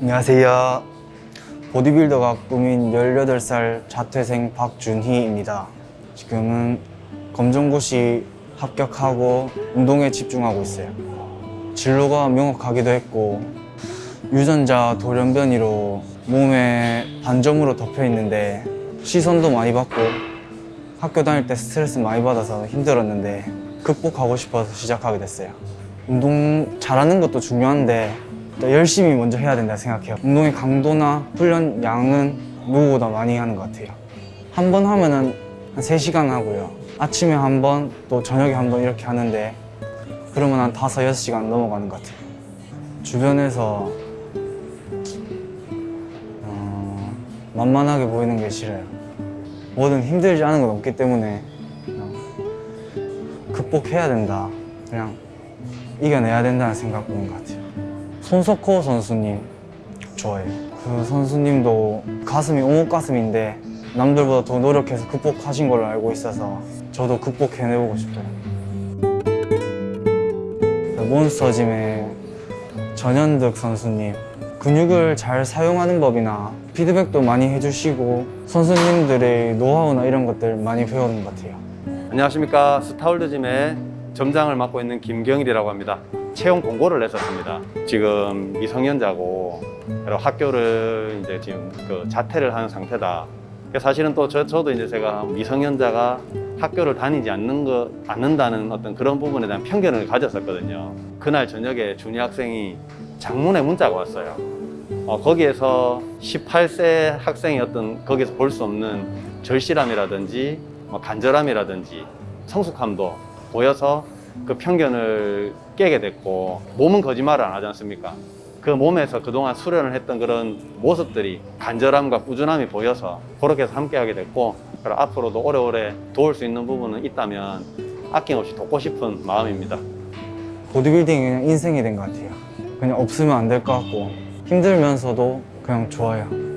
안녕하세요. 보디빌더가 꿈인 18살 자퇴생 박준희입니다. 지금은 검정고시 합격하고 운동에 집중하고 있어요. 진로가 명확하기도 했고 유전자 돌연변이로 몸에 반점으로 덮여 있는데 시선도 많이 받고 학교 다닐 때 스트레스 많이 받아서 힘들었는데 극복하고 싶어서 시작하게 됐어요. 운동 잘하는 것도 중요한데 또 열심히 먼저 해야 된다 생각해요. 운동의 강도나 훈련 양은 누구보다 많이 하는 것 같아요. 한 번 하면 은 한 3시간 하고요. 아침에 한 번, 또 저녁에 한 번 이렇게 하는데 그러면 한 5, 6시간 넘어가는 것 같아요. 주변에서 어, 만만하게 보이는 게 싫어요. 뭐든 힘들지 않은 건 없기 때문에 그냥 극복해야 된다. 그냥 이겨내야 된다는 생각인 것 같아요. 손석호 선수님 좋아해요. 그 선수님도 가슴이 오목 가슴인데 남들보다 더 노력해서 극복하신 걸로 알고 있어서 저도 극복해내보고 싶어요. 몬스터짐의 전현득 선수님 근육을 잘 사용하는 법이나 피드백도 많이 해주시고 선수님들의 노하우나 이런 것들 많이 배우는 것 같아요. 안녕하십니까 스타월드짐의 점장을 맡고 있는 김경일이라고 합니다 채용 공고를 냈었습니다. 지금 미성년자고 학교를 이제 지금 그 자퇴를 하는 상태다. 사실은 또 저, 저도 이제 제가 미성년자가 학교를 다니지 않는 거 않는다는 어떤 그런 부분에 대한 편견을 가졌었거든요. 그날 저녁에 준희 학생이 장문의 문자가 왔어요. 어, 거기에서 18세 학생이 어떤 거기서 볼 수 없는 절실함이라든지 뭐 간절함이라든지 성숙함도 보여서 그 편견을 깨게 됐고 몸은 거짓말을 안 하지 않습니까? 그 몸에서 그동안 수련을 했던 그런 모습들이 간절함과 꾸준함이 보여서 그렇게 해서 함께 하게 됐고 앞으로도 오래오래 도울 수 있는 부분은 있다면 아낌없이 돕고 싶은 마음입니다. 보디빌딩이 그냥 인생이 된 것 같아요. 그냥 없으면 안 될 것 같고 힘들면서도 그냥 좋아요.